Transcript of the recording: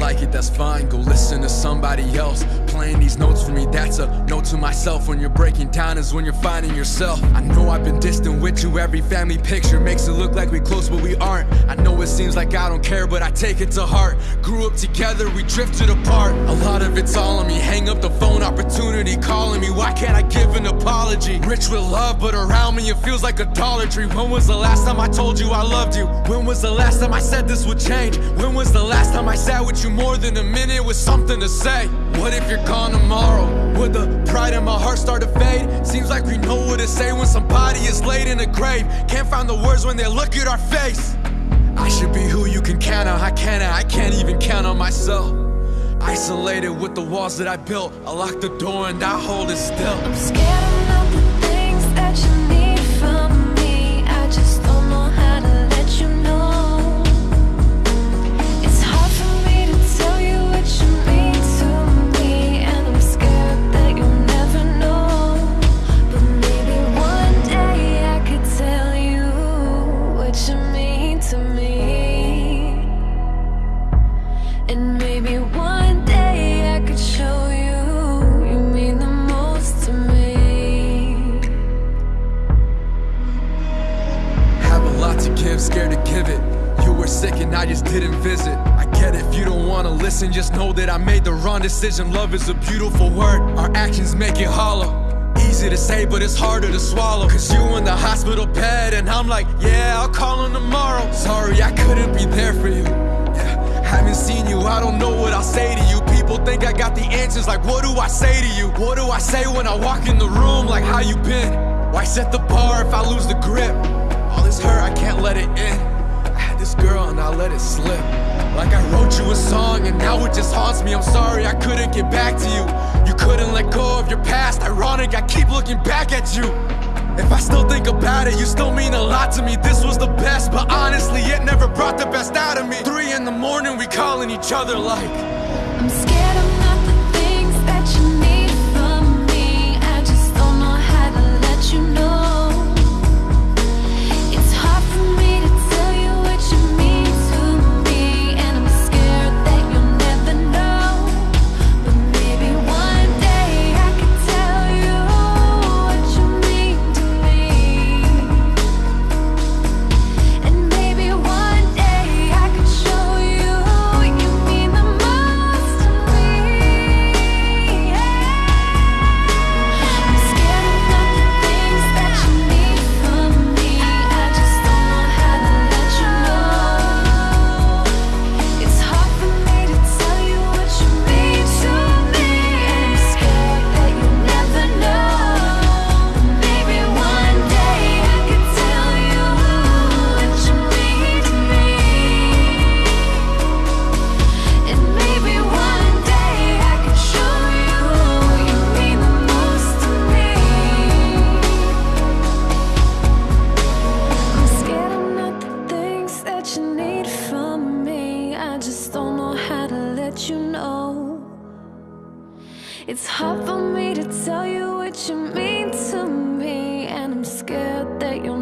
like it, that's fine. Go listen to somebody else playing these notes for me. That's a note to myself. When you're breaking down, is when you're finding yourself. I know I've been distant with you. Every family picture makes it look like we close, but we aren't. I know it seems like I don't care, but I take it to heart. Grew up together, we drifted apart. A lot of it's all on me. Hang up the phone, opportunity calling me. Why can't I give an apology? Rich with love, but around me it feels like idolatry. When was the last time I told you I loved you? When was the last time I said this would change? When was the last time I sat with you more than a minute with something to say? What if you're gone tomorrow? Would the pride in my heart start to fade? Seems like we know what to say when somebody is laid in a grave. Can't find the words when they look at our face. I should be who you can count on. I can't, I can't even count on myself. Isolated with the walls that I built. I lock the door and I hold it still. It. You were sick and I just didn't visit. I get it if you don't wanna listen, just know that I made the wrong decision. Love is a beautiful word, our actions make it hollow. Easy to say, but it's harder to swallow. Cause you in the hospital bed, and I'm like, yeah, I'll call him tomorrow. Sorry, I couldn't be there for you. Yeah, haven't seen you, I don't know what I'll say to you. People think I got the answers, like, what do I say to you? What do I say when I walk in the room, like, how you been? Why set the bar if I lose the grip? All this hurt, I can't let it in. This girl and I let it slip. Like I wrote you a song and now it just haunts me. I'm sorry I couldn't get back to you. You couldn't let go of your past. Ironic, I keep looking back at you. If I still think about it, you still mean a lot to me. This was the best, but honestly, it never brought the best out of me. Three in the morning, we calling each other like. I'm scared It's hard for me to tell you what you mean to me And I'm scared that you'll